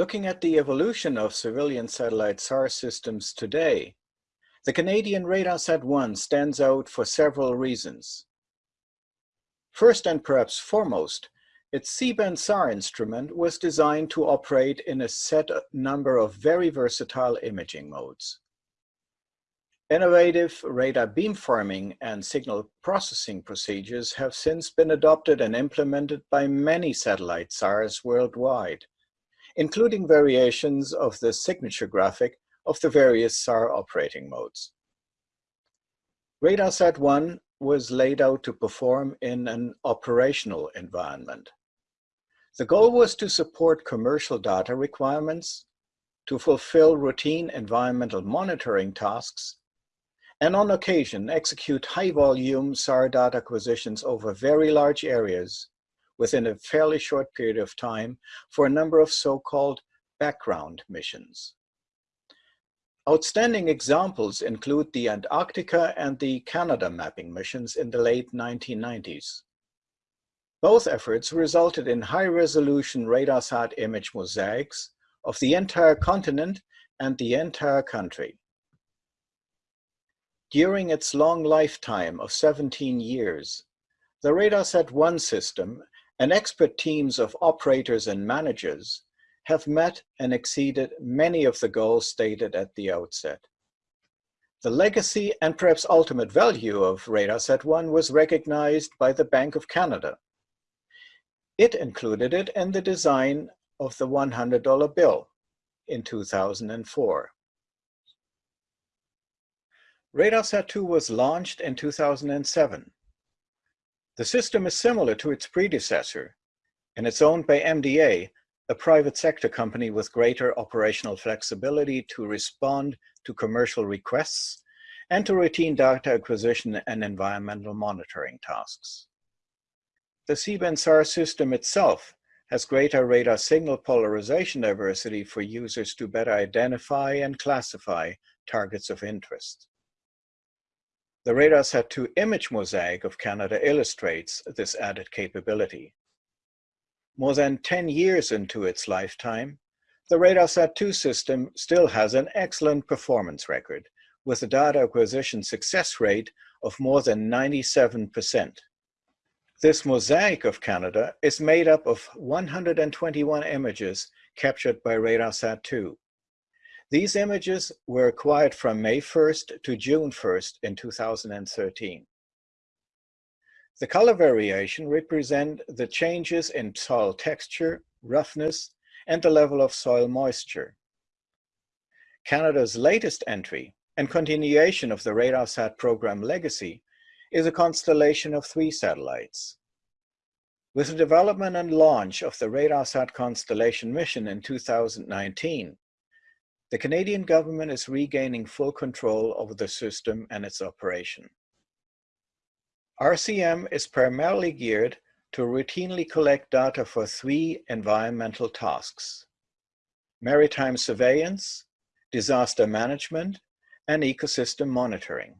Looking at the evolution of civilian satellite SAR systems today, the Canadian RADARSAT-1 stands out for several reasons. First and perhaps foremost, its C-band SAR instrument was designed to operate in a set number of very versatile imaging modes. Innovative radar beamforming and signal processing procedures have since been adopted and implemented by many satellite SARs worldwide, including variations of the signature graphic of the various SAR operating modes. RADARSAT-1 was laid out to perform in an operational environment. The goal was to support commercial data requirements, to fulfill routine environmental monitoring tasks, and on occasion execute high-volume SAR data acquisitions over very large areas within a fairly short period of time for a number of so-called background missions. Outstanding examples include the Antarctica and the Canada mapping missions in the late 1990s. Both efforts resulted in high-resolution RadarSat image mosaics of the entire continent and the entire country. During its long lifetime of 17 years, the RADARSAT-1 system and expert teams of operators and managers have met and exceeded many of the goals stated at the outset. The legacy and perhaps ultimate value of RADARSAT-1 was recognized by the Bank of Canada. It included it in the design of the $100 bill in 2004. RADARSAT-2 was launched in 2007 the system is similar to its predecessor, and it's owned by MDA, a private sector company with greater operational flexibility to respond to commercial requests and to routine data acquisition and environmental monitoring tasks. The C-band SAR system itself has greater radar signal polarization diversity for users to better identify and classify targets of interest. The RADARSAT-2 image mosaic of Canada illustrates this added capability. More than 10 years into its lifetime, the RADARSAT-2 system still has an excellent performance record with a data acquisition success rate of more than 97%. This mosaic of Canada is made up of 121 images captured by RADARSAT-2. These images were acquired from May 1st to June 1st in 2013. The color variation represent the changes in soil texture, roughness, and the level of soil moisture. Canada's latest entry and continuation of the RADARSAT program legacy is a constellation of three satellites. With the development and launch of the RADARSAT constellation mission in 2019, the Canadian government is regaining full control over the system and its operation. RCM is primarily geared to routinely collect data for three environmental tasks, maritime surveillance, disaster management, and ecosystem monitoring.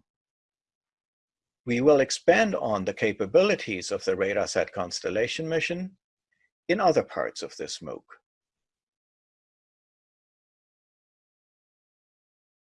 We will expand on the capabilities of the RADARSAT constellation mission in other parts of this MOOC.